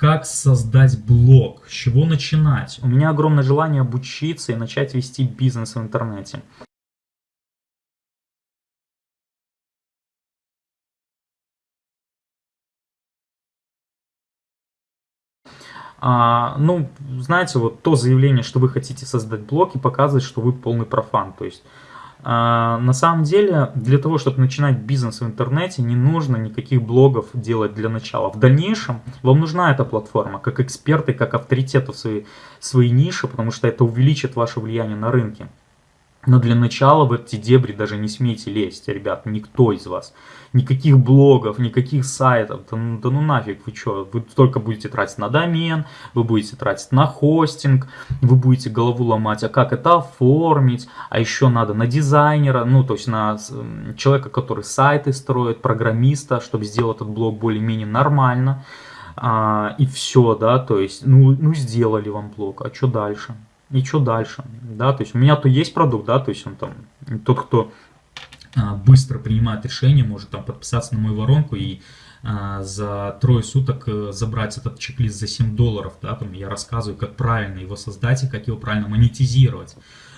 как создать блог, с чего начинать. У меня огромное желание обучиться и начать вести бизнес в интернете. А, ну, знаете, вот то заявление, что вы хотите создать блог и показывает, что вы полный профан. То есть, на самом деле, для того, чтобы начинать бизнес в интернете, не нужно никаких блогов делать для начала. В дальнейшем вам нужна эта платформа, как эксперты, как авторитеты в своей, своей нише, потому что это увеличит ваше влияние на рынке. Но для начала в эти дебри даже не смейте лезть, ребят, никто из вас. Никаких блогов, никаких сайтов, да, ну, да ну нафиг, вы что, вы только будете тратить на домен, вы будете тратить на хостинг, вы будете голову ломать, а как это оформить, а еще надо на дизайнера, ну то есть на человека, который сайты строит, программиста, чтобы сделать этот блог более-менее нормально, а, и все, да, то есть, ну, ну сделали вам блог, а что дальше? И что дальше, да, то есть у меня то есть продукт, да, то есть он там, тот, кто а, быстро принимает решение, может там подписаться на мою воронку и а, за трое суток э, забрать этот чек-лист за 7 долларов, да, там я рассказываю, как правильно его создать и как его правильно монетизировать.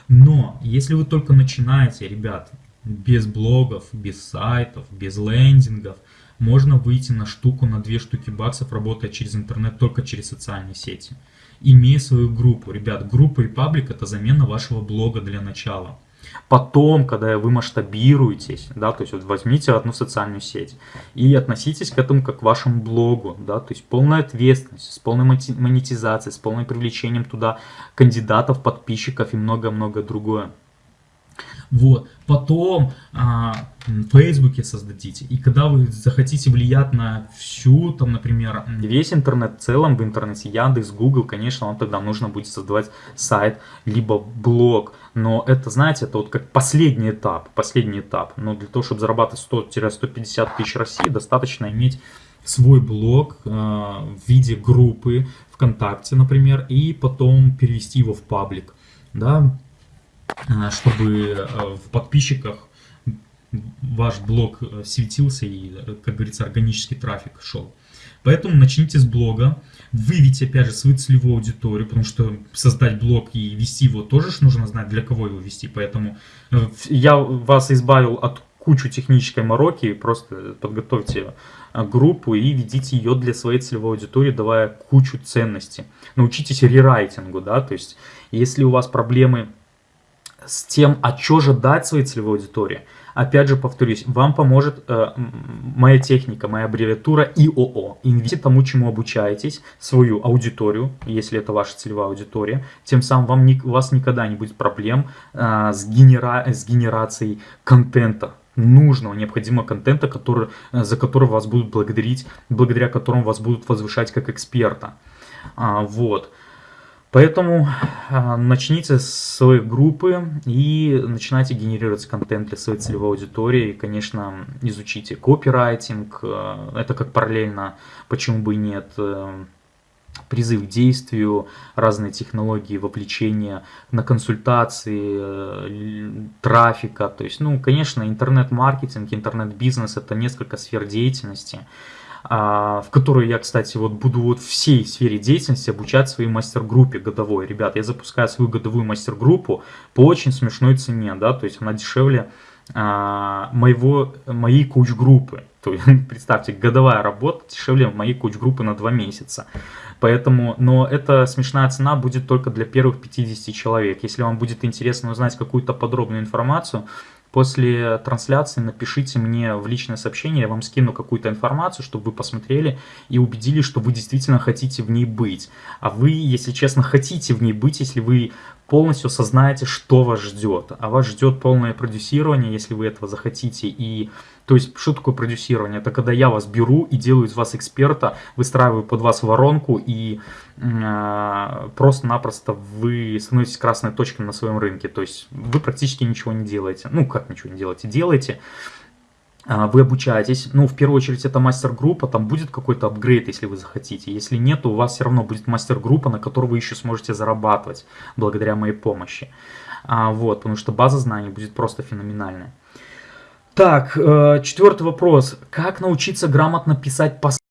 Но если вы только начинаете, ребят, без блогов, без сайтов, без лендингов, можно выйти на штуку, на две штуки баксов, работая через интернет, только через социальные сети имея свою группу. Ребят, группа и паблик это замена вашего блога для начала. Потом, когда вы масштабируетесь, да, то есть вот возьмите одну социальную сеть и относитесь к этому как к вашему блогу, да, то есть полная ответственность, с полной монетизацией, с полным привлечением туда кандидатов, подписчиков и много-много другое. Вот. Потом а, в Фейсбуке создадите. И когда вы захотите влиять на всю, там, например, весь интернет в целом, в интернете, Яндекс, Google, конечно, вам тогда нужно будет создавать сайт, либо блог. Но это, знаете, это вот как последний этап, последний этап. Но для того, чтобы зарабатывать 100-150 тысяч России, достаточно иметь свой блог э, в виде группы ВКонтакте, например, и потом перевести его в паблик. Да, чтобы э, в подписчиках ваш блог э, светился и, как говорится, органический трафик шел. Поэтому начните с блога, выявите опять же свою целевую аудиторию, потому что создать блог и вести его тоже нужно знать, для кого его вести. Поэтому я вас избавил от кучу технической мороки, просто подготовьте группу и ведите ее для своей целевой аудитории, давая кучу ценностей. Научитесь рерайтингу, да, то есть если у вас проблемы с тем, а что же дать своей целевой аудитории. Опять же, повторюсь, вам поможет э, моя техника, моя аббревиатура ИОО. Инвестируйте тому, чему обучаетесь, свою аудиторию, если это ваша целевая аудитория. Тем самым вам, у вас никогда не будет проблем э, с, генера, с генерацией контента нужного, необходимого контента, который, э, за который вас будут благодарить, благодаря которому вас будут возвышать как эксперта. А, вот. Поэтому а, начните с своей группы и начинайте генерировать контент для своей целевой аудитории. И, конечно, изучите копирайтинг, э, это как параллельно, почему бы и нет, э, призыв к действию, разные технологии вовлечения на консультации, э, трафика. То есть, ну, конечно, интернет-маркетинг, интернет-бизнес – это несколько сфер деятельности. А, в которой я, кстати, вот буду вот всей сфере деятельности обучать своей мастер-группе годовой. Ребят, я запускаю свою годовую мастер-группу по очень смешной цене, да, то есть она дешевле а, моего, моей куч-группы. То есть, представьте, годовая работа дешевле моей куч-группы на 2 месяца. Поэтому, но эта смешная цена будет только для первых 50 человек. Если вам будет интересно узнать какую-то подробную информацию, После трансляции напишите мне в личное сообщение, я вам скину какую-то информацию, чтобы вы посмотрели и убедились, что вы действительно хотите в ней быть. А вы, если честно, хотите в ней быть, если вы полностью осознаете, что вас ждет. А вас ждет полное продюсирование, если вы этого захотите, и то есть, что такое продюсирование? Это когда я вас беру и делаю из вас эксперта, выстраиваю под вас воронку и э, просто-напросто вы становитесь красной точкой на своем рынке. То есть, вы практически ничего не делаете. Ну, как ничего не делаете? Делаете. А, вы обучаетесь, ну, в первую очередь, это мастер-группа, там будет какой-то апгрейд, если вы захотите. Если нет, то у вас все равно будет мастер-группа, на которой вы еще сможете зарабатывать, благодаря моей помощи. А, вот, потому что база знаний будет просто феноменальная. Так, э, четвертый вопрос. Как научиться грамотно писать посты?